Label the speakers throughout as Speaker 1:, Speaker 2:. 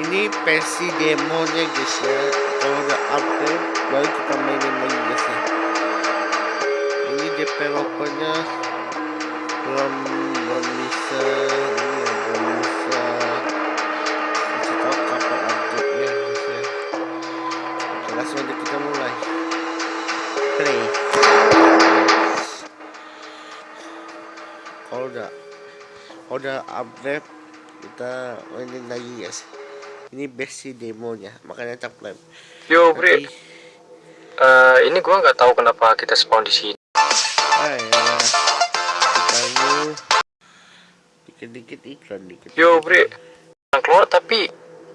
Speaker 1: ini versi demonya guys ya. Kalau udah update baru kita mainin lagi guys ya. Ini developernya belum belum bisa ini ya belum bisa kasih tahu kapan update nya guys ya. Oke, langsung aja kita mulai. Play. Kalau udah kalau udah update kita mainin lagi guys ini versi demonya makanya tablet
Speaker 2: Yo, Bre.
Speaker 1: Tapi-
Speaker 2: Eh, ini gua nggak tahu kenapa kita spawn di sini.
Speaker 1: ah ya dikit-dikit iklan dikit
Speaker 2: Yo, Bre. Yang keluar tapi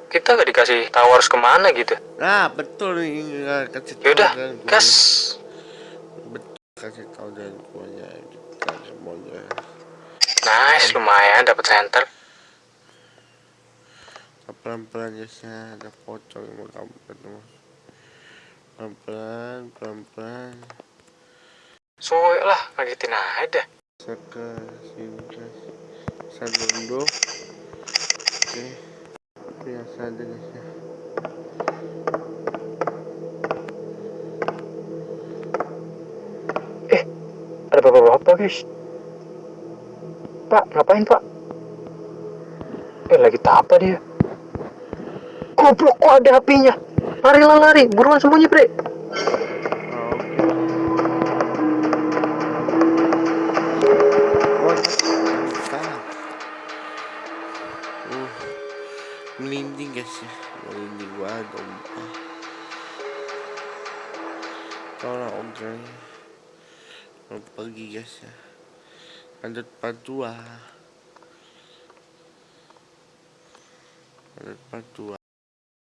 Speaker 2: kita nggak dikasih tahu harus ke mana gitu.
Speaker 1: nah betul nggak kasih
Speaker 2: Yaudah, gas.
Speaker 1: betul kasih tahu dan semuanya kita semuanya
Speaker 2: Nice, lumayan dapat center.
Speaker 1: Pelan-pelan ya saya ada pocong yang mau kamu ketemu pelan-pelan pelan-pelan
Speaker 2: Soalnya lah, ngagetin aja.
Speaker 1: Saka sini Sandondo Oke Biasa aja guys ya
Speaker 2: Ada bapak-bapak, guys. Pak, ngapain, Pak? Eh, lagi apa dia? Goblok, kok ada apinya? Larilah lari, buruan sembunyi, Bre.
Speaker 1: Oh, melinding guys ya, melinding gua dompa. Tolong ogreng. Mau pergi guys ya. 2. Lanjut part 2.